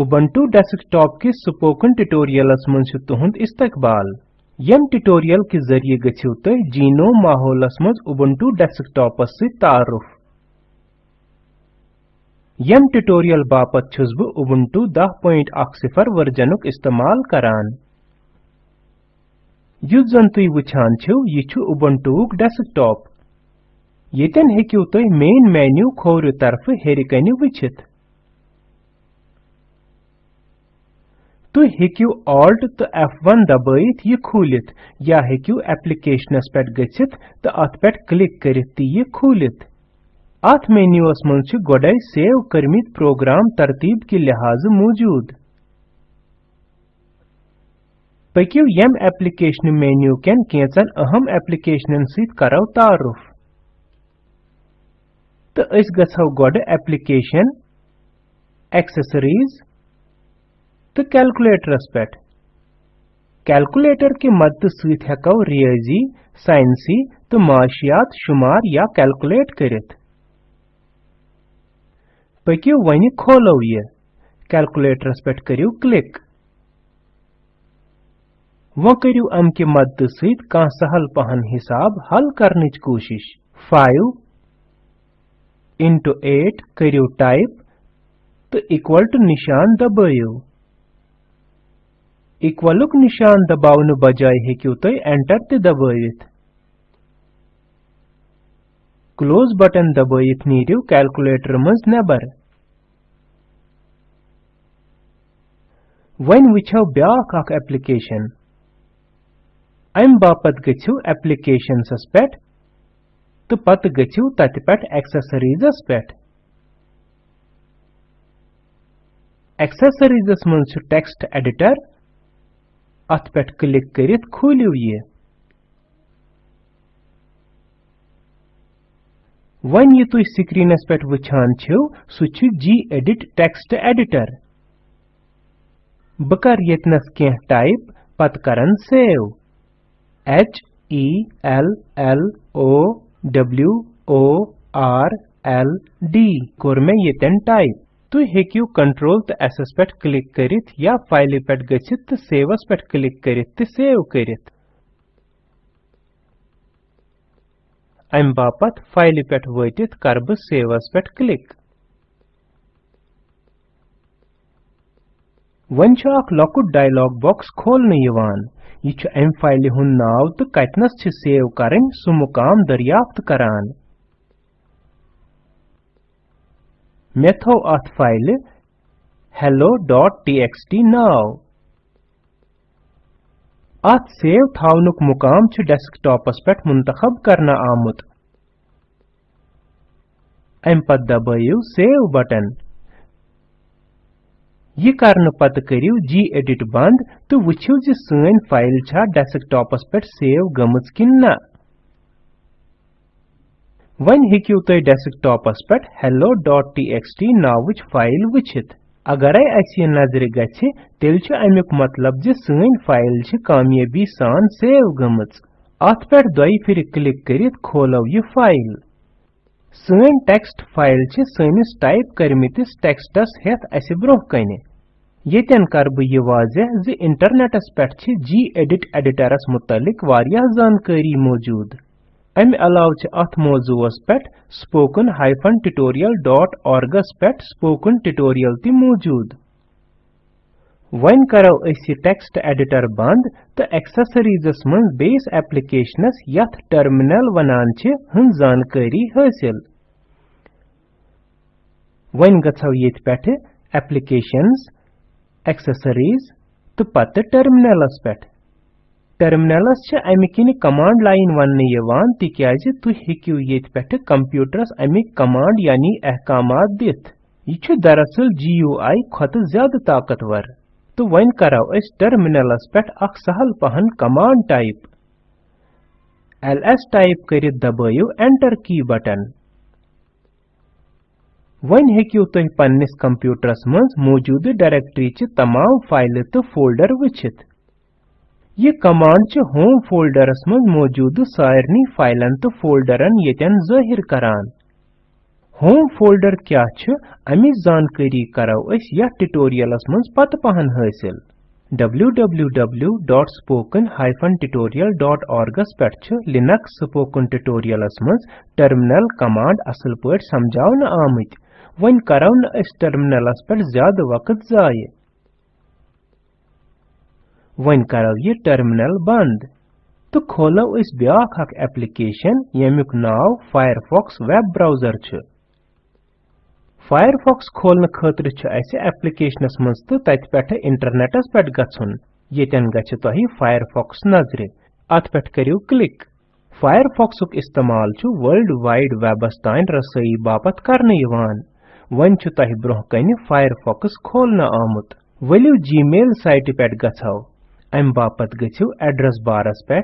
Ubuntu desktop के spoken ट्यूटोरियलस मंज तुहंद इस्तकबाल। यम ट्यूटोरियल के ज़रिए गछिव तह जीनो माहौलस मंज Ubuntu डेस्कटॉपस से तारुफ। यम ट्यूटोरियल बापत छुस बह Ubuntu 10.10 वर्जनुक इस्तेमाल करान। युस जन तुई वुछान छव यह छु Ubuntu डेस्कटॉप। येतन हेकिव मेन मेन्यू खोर तरफ़ हेरिकनि वुछित तुम हेकिव Alt तो F1 दबाइत यह खुलित। या हेकिव एप्लिकेशनस पेट गछित तो अत पेट क्लिक करित ती यह खुलित। मेन्यूस मंज छु सेव करमित प्रोग्राम तरतीब के लिहाज मौजूद। पकिव यम एप्लिकेशन मेन्यू केन केचन अहम एप्लिकेशनन करव तारुफ। तो अस गछव गोड एप्लिकेशन, एक्सेसरीज तो कैलकुलेटरस पे कैलकुलेटर के मदद सहित हेको रियाजी, साइंसी तो माशियात, शुमार या कैलकुलेट करित। पकियो वनि खोलो ये? कैलकुलेटरस पे करियो क्लिक वो करियो अम के मदद सहित का सहल पहन हिसाब, हल करने कोशिश। 5 into 8 करियो टाइप तो इक्वल टू निशान दबायो। इक्वलुक निशान दबावन बजाय हेकिव तुम एंटर ते दबावित क्लोज बटन दबाइत नीरिव कैलकुलेटर मज नेबर वन ब्याख अख एप्लिकेशन अम बापत गछिव एप्लिकेशंस पेट तो पत गछिव तत पेट एक्सेसरीजस पेट एक्सेसरीजस टेक्स्ट एडिटर पे करित खोलियो ये वन ये तुम स्क्रीनस पे वुछान छो सह जी एडिट कर यतनस कह type save H E L L O W O R L D core यतन टाइप हेकियो कंट्रोल तो एस पे क्लिक करित या फ़ाइल पे गछित तो सेवस पे क्लिक करित तो सेव करित। अम बापत फ़ाइल पे वतित कर बह सेवस पे क्लिक। वन लकुट डायलॉग बॉक्स खोलने यवान। यह अम फ़ाइल हुन नाव तो कतनस सेव करें सु मुकाम दरियाफ्त करान। मे थो अथ फ़ाइल hello.txt नाव अथ सेव थावनुक मुकाम डेस्कटॉपस पेट मुंतखब करना आमुत। अम पत दबाइव सेव बटन यह करने पत करिव जी एडिट बंद तो ज सन फ़ाइल छा डेस्कटॉपस पेट सेव गमज किन वन हेकिव तुम डेस्कटॉपस पे hello.txt नावच फ़ाइल वुछित अगरे अस यह नज़र गछि तेल अमुक मतलब ज सन फ़ाइल छ कामयाबी सान सेव गमच अत पे दोय फिर क्लिक करित, खोलो यह फ़ाइल सन टेक्स्ट फ़ाइल छ सनिस टाइप करमितिस टेक्स्टस हेत अस ब्रोह कने येतन कर बह यह वाजह ज इंटरनेटस पे छ जी एडिट एडिटरस मुतलिक वारियाह जानकारी मौजूद अमि अलाव छ अथ मौजूस पे spoken tutorial.org पे spoken tutorial ति मौजूद। वन करो अस टेक्स्ट एडिटर बंद तो एक्सेसरीजस मन बेस एप्लिकेशनस यथ टर्मिनल वनान छ हन जानकारी हासिल। वन गछो येत पेठ एप्लिकेशंस एक्सेसरीज तो पत टर्मिनलस पेठ टर्मिनलस छ अमि किन कमांड लाइन वन यवान तिक्याज तु हेकिव येत पेठ कंप्यूटरस अमि कमांड यानी अहकामात दित। यह दरअसल GUI खत ज़्यादा ताकतवर। तो वन करो अस टर्मिनलस पेठ अख सहल पहन कमांड टाइप ls टाइप करित दबाइव एंटर की बटन वन हेकिव तुह पन्निस कंप्यूटरस मज मौजूद डायरेक्टरी च तमाम फ़ाइल तो फोल्डर वुछित यह कमांड च होम फोल्डरस मज मौजूद सारनी फाइलन तो फोल्डरन येतन ज़ाहिर करान। होम फोल्डर क्या छ? अमिच जानकारी करो अस यथ ट्यूटोरियलस मज पत पहन हासिल। www.spoken-tutorial.org पेठ लिनक्स स्पोकन ट्यूटोरियलस मज टर्मिनल कमांड असल पट समझावन आमत। वन करो न अस टर्मिनलस पेठ ज़्यादा वक्त जाय वन करो ये टर्मिनल बंद। तो खोलो इस ब्याख अख एप्लीकेशन, यमुक नाव, फायरफॉक्स वेब ब्राउज़र छ। फायरफॉक्स खोलने खतर अस एप्लीकेशनस मज तो तत पे इंटरनेटस पे गन यन गि तुह फायरफॉक्स नज़र। अत पे करू क्लिक। फायरफॉक्स इस्तेमाल वर्ल्ड वाइड वेबस तान रसोई बापत करने वन तुह ब्रोह कन फायरफॉक्स खोलने आमुत। वलियो जीमेल साइट पे गो अम बापत गु एड्रेस बारस पे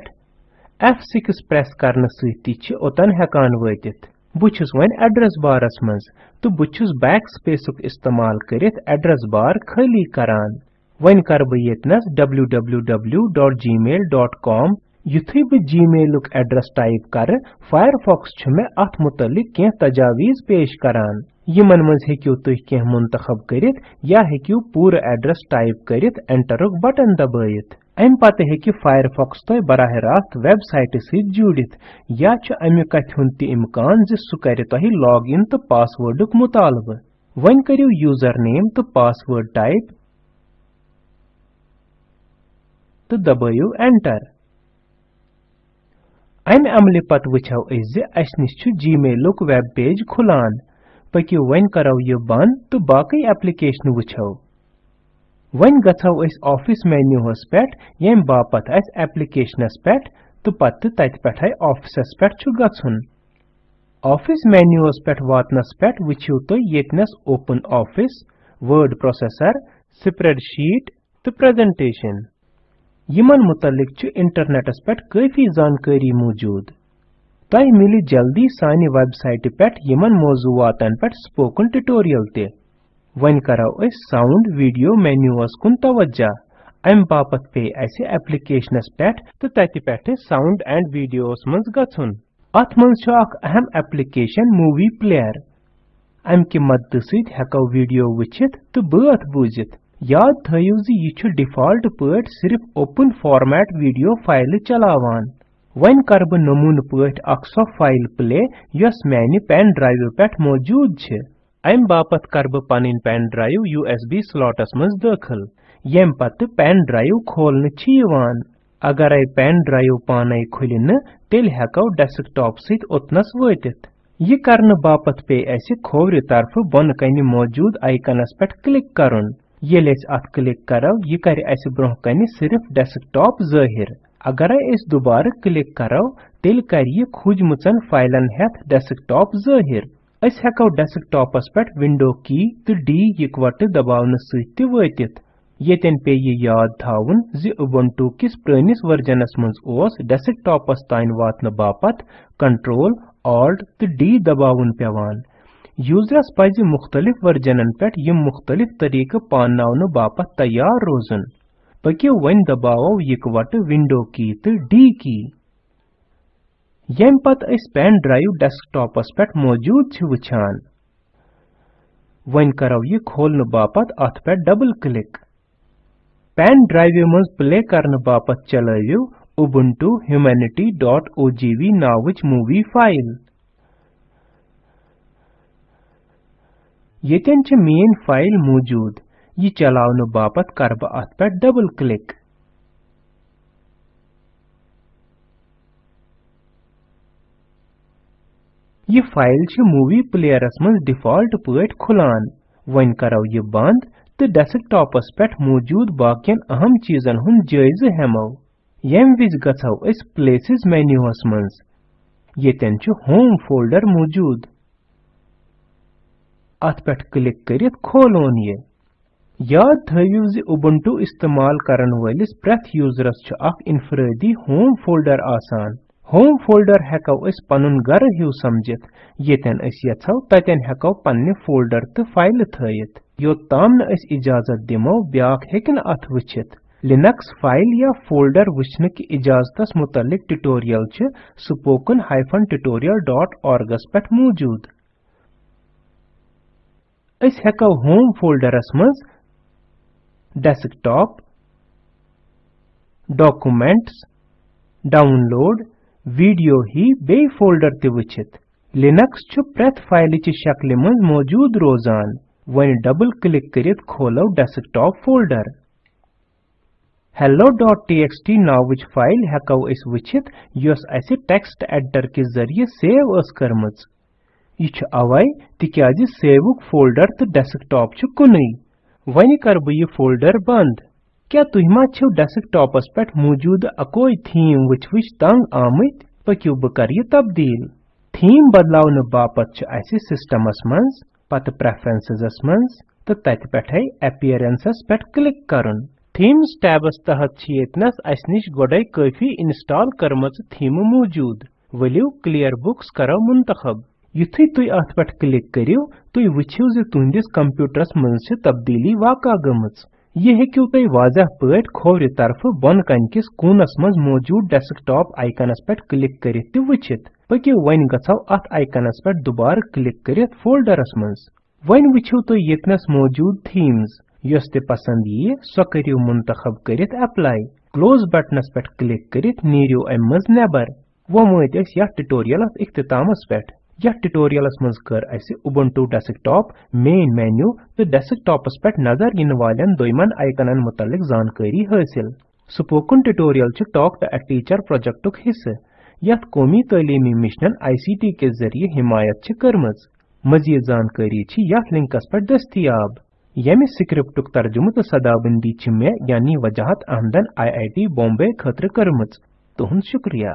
F6 प्रेस करने सत ओतन हेकान वतित वन एड्रेस बारस मज तो बुछुस बैक स्पेस इस्तेमाल कर एड्रेस बार खाली करान वन कर बह डॉट www.gmail.com युथुई बह जीमेलुक एड्रेस टाइप कर फायरफॉक्स मे अथ मुतलिक कें तजावीज पेश करान। यमन मज हेकियो तुह कें मुंतखब करित, या हेकियो पूरा एड्रेस टाइप करित एंटरुक बटन दबाइत अम पत हेकि फायरफॉक्स तह बराह रास्त वेबसाइट सत जुड़ित, या अमि कथ हुंद इम्कान ज सह कर तह लॉग इन तो पासवर्डुक मुतालब। वन करियो यूज़र नेम तो पासवर्ड टाइप तो दबाइयो एंटर अमि अमल पत वुछो अस निश जीमेलुक वेब पेज खुलान पकियो वन यह बंद तो बाकी एप्लीकेशन वुछो वन गो ऑफ़िस मेन्यूहस पे यम बापत अस पे तो पत तत पे ऑफिसस मेन्यूहस पे वातनस पे तुम यतनस open office word processor spreadsheet तो प्रेजेंटेशन यमन मुतलिक इंटरनेटस पे काफ़ी जानकारी मौजूद तह मिली जल्दी सानि वेबसाइट पे यमन मौजूवातन पे स्पोकन ट्यूटोरियल ते वन करो अस साउंड वीडियो मेन्यूस कुन तवज्जा अम बापत पे अस एप्लीकेशनस पे तो तत पे साउंड एंड वीडियोस मज गछुन अथ मज अख अहम एप्लीकेशन मूवी प्लेयर अम कि मदद सत हेको वीडियो वचित तो बात बूजित याद थयो ज डिफ़ॉल्ट सिर्फ़ ओपन फॉर्मेट वीडियो फ़ाइल चलावान। वन कर नमून अख सो फ़ाइल प्ले यस मैंने पेन ड्राइव पे मौजूद अम बापत कर बह पन पेन ड्राइव यूएसबी स्लॉटस मज दाखिल। यम पत पेन ड्राइव खोलने अगर पेन ड्राइव पान खुल तेल हेको डेस्कटॉप सत ओतनस वतित। यह करने बापत पे अस खोवर तरफ़ बोन कन मौजूद आइकनस पे क्लिक करुन। ये अत क्लिक करो। यह कर अस ब्रोह कन सिर्फ़ डेस्कटॉप ज़ाहिर। अगर अस दोबारा क्लिक करो तेल कर यह खुजमचन फाइलन हेथ डेस्कटॉप ज़ाहिर। अस हेको डेस्कटॉपस पे विंडो की तो डी इकवट दबावन सत वतित पे ये याद थावन, जि उबुंटू किस प्रनिस वर्जनस मज ओस डेस्कटॉपस ताइन वातन बापत कंट्रोल ऑल्ट तो डी दबावन पेवान यूजरस पज मुख्तलिफ़ वर्जनन पे मुख्तलिफ़ तरीक पानावन बापत तैयार रोजन। पकियो वन दबावो इकवट विंडो की तो डी की। यम पेन ड्राइव डेस्कटॉपस पे मौजूद वुछान। वन करो यह खोलने बापत अत पे डबल क्लिक। पेन ड्राइव मज प्ले करने बापत चलवियो ubuntu humanity.ogv नावच मूवी फ़ाइल। येतन मेन फ़ाइल मौजूद। यह चलावन बापत कर पे डबल क्लिक यह फ़ाइल मूवी प्लेयरस मज डिफ़ॉल्ट पट खुलान। वन करो यह बंद तो डेस्कटॉपस पे मौजूद बाकियन अहम चीजन हुन जायज़ हेमो यम विज गो प्लेसेस मेन्यूस मज येतन छ होम फोल्डर मौजूद। अत पे क्लिक करित खोलोन ये याद थो उबुंटू इस्तेमाल करन वलिस प्रथ यूजरस इनफरादी होम फोल्डर आसान। होम फोल्डर हेको पन समझित। येतन अस यछो ततन हेको पन्ने फोल्डर तो फ़ाइल थयित। योताम न अस इजाज़त दिमो ब्याक हेकन अथ वचित लिनक्स फ़ाइल या फोल्डर वचन की इजाजतस मुतलिक ट्यूटोरियल छ डॉट tutorialorg पे मौजूद। अस हेको होम फोल्डरस मज डेस्कटॉप डॉक्यूमेंट्स डाउनलोड वीडियो ही बे फोल्डर ते वचित. लिनक्स छु प्रत फ़ाइल ची शक्ल मज मौजूद रोजान. वन डबल क्लिक करित खोलो डेस्कटॉप फोल्डर hello.txt नावच फ़ाइल हेको अस वचित. यस अस टेक्स्ट एडिटर के ज़रिए सेव अस करमच. यह अवै तिक्याज सेवुक फोल्डर तो डेस्कटॉप छु कुनै वनि कर बह यह फोल्डर बंद। क्या तुह मा छो डेस्कटॉपस पे मौजूद अकोई थीम वच वच तंग आमत, पकियो बह कर यह तब्दील। थीम बदलावन बापत सिस्टमस मज पत प्रेफरेंसेस मज तो तत पे अपीयरेंसस क्लिक करन। थीम्स टैबस तहत येतनस अस निश गोडे काफ़ी इंस्टॉल करमच थीम मौजूद। वलियो क्लियर बुक्स करो मुंतखब। युथु तुई अथ पट क्लिक करियो तुई वछियो जे तुंदिस कंप्यूटरस मन तब्दीली वाका गमच ये हेकियो तुई वाजह पट खोवरि तरफ़ बन कन किस कोनस मज मौजूद डेस्कटॉप आइकनस पे क्लिक करित ते वछित पकियो वन गछाव अथ आइकनस पट दोबार क्लिक कर फोल्डरस मज वन तुई येतनस मौजूद थीम्स यस ते पसंद यी सो करियो मुंतखब करित अप्लाई क्लोज बटनस पे क्लिक करित नीरियो अम मज नेबर वो मत अस यथ पे यथ ट्यूटोरियलस मज कर अस उबुंटू डेस्कटॉप मेन मेन्यू तो डेस्कटॉपस पे नज़र इन वालन दोयमन आइकनन मुतलिक जानकारी हासिल। स्पोकन ट्यूटोरियल च टॉक टू अ टीचर प्रोजेक्टुक हिस्से यथ कौमी तालीमी मिशन आईसीटी के ज़रिए हिमायत करमज। मजीद जानकारी छी यथ लिंकस पर दस्तियाब। यमि स्क्रिप्टुक तर्जुमु तो सदाबंदी छ मे यानी वजाहत अहमदन आई आई टी बॉम्बे खतर करमच तुहंद शुक्रिया।